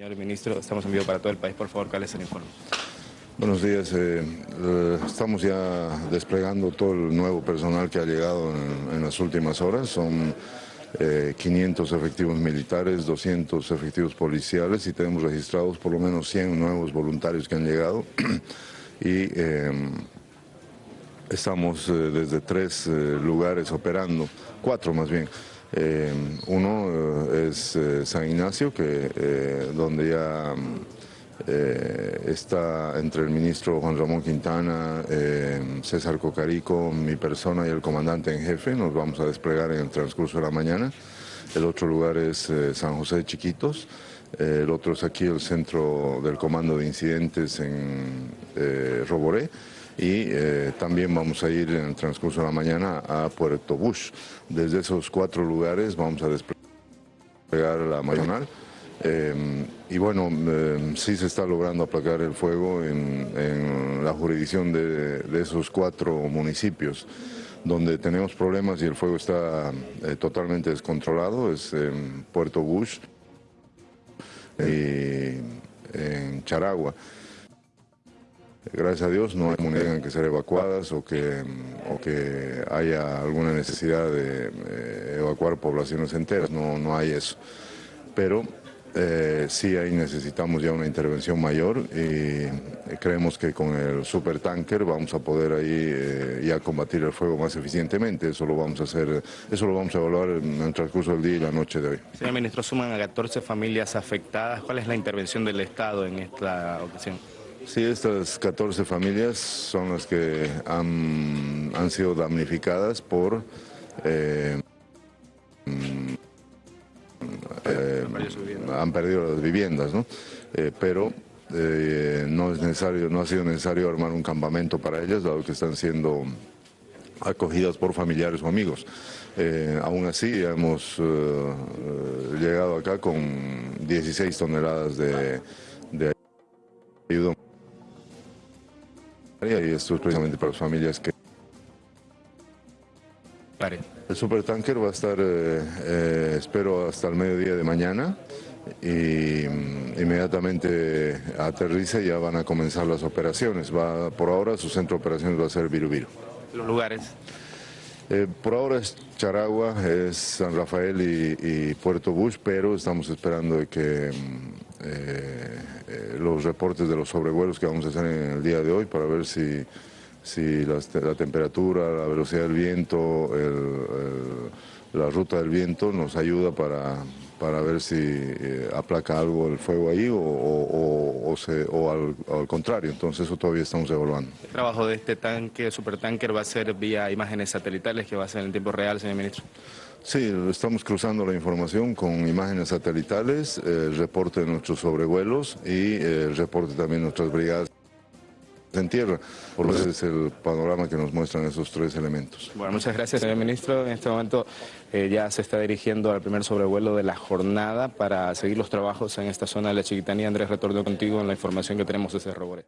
Señor ministro, estamos en vivo para todo el país. Por favor, ¿cuál es el informe? Buenos días. Eh, eh, estamos ya desplegando todo el nuevo personal que ha llegado en, las últimas horas. Son 500 eh, efectivos militares, 200 efectivos policiales y tenemos registrados por lo menos 100 nuevos voluntarios que han llegado. y estamos desde tres lugares operando, cuatro más bien. Eh, uno eh, es eh, San Ignacio, que, donde ya está entre el ministro Juan Ramón Quintana, César Cocarico, mi persona y el comandante en jefe. Nos vamos a desplegar en el transcurso de la mañana. El otro lugar es San José de Chiquitos. el otro es aquí el centro del comando de incidentes en Roboré y eh, también vamos a ir en el transcurso de la mañana a Puerto Bush. Desde esos cuatro lugares vamos a desplegar la mañana. Eh, y bueno, eh, sí se está logrando aplacar el fuego en, la jurisdicción de, esos cuatro municipios donde tenemos problemas y el fuego está totalmente descontrolado, es en Puerto Bush y en Charagua. Gracias a Dios no hay tengan que ser evacuadas o que, o que haya alguna necesidad de eh, evacuar poblaciones enteras, no, no hay eso. Pero eh, sí ahí necesitamos ya una intervención mayor y creemos que con el supertanker vamos a poder ahí eh, ya combatir el fuego más eficientemente. Eso lo vamos a hacer, eso lo vamos a evaluar en el transcurso del día y la noche de hoy. Señor ministro, suman a 14 familias afectadas. ¿Cuál es la intervención del Estado en esta ocasión? Sí, estas 14 familias son las que han, sido damnificadas por... Eh, eh, han perdido las viviendas, ¿no? Eh, pero no es necesario, no ha sido necesario armar un campamento para ellas, dado que están siendo acogidas por familiares o amigos. aún así hemos llegado acá con 16 toneladas de, de ayuda y esto es precisamente para las familias que... El supertanker va a estar, eh, eh, espero, hasta el mediodía de mañana y mm, inmediatamente aterriza y ya van a comenzar las operaciones. Va, por ahora su centro de operaciones va a ser Virubiru. ¿Los lugares? Eh, por ahora es Charagua, es San Rafael y, Puerto Bush, pero estamos esperando que mm, los reportes de los sobrevuelos que vamos a hacer en el día de hoy para ver si, si la, temperatura, la velocidad del viento, la ruta del viento nos ayuda para, para ver si eh, aplaca algo el fuego ahí o, o, o, al, contrario. Entonces eso todavía estamos evaluando. ¿El trabajo de este tanque, supertanker, va a ser vía imágenes satelitales que va a ser en tiempo real, señor ministro? Sí, estamos cruzando la información con imágenes satelitales, el reporte de nuestros sobrevuelos y el reporte también de nuestras brigadas en tierra. Por eso es el panorama que nos muestran esos tres elementos. Bueno, muchas gracias, señor ministro. En este momento eh, ya se está dirigiendo al primer sobrevuelo de la jornada para seguir los trabajos en esta zona de la Chiquitanía. Andrés, retorno contigo en la información que tenemos desde Roboré.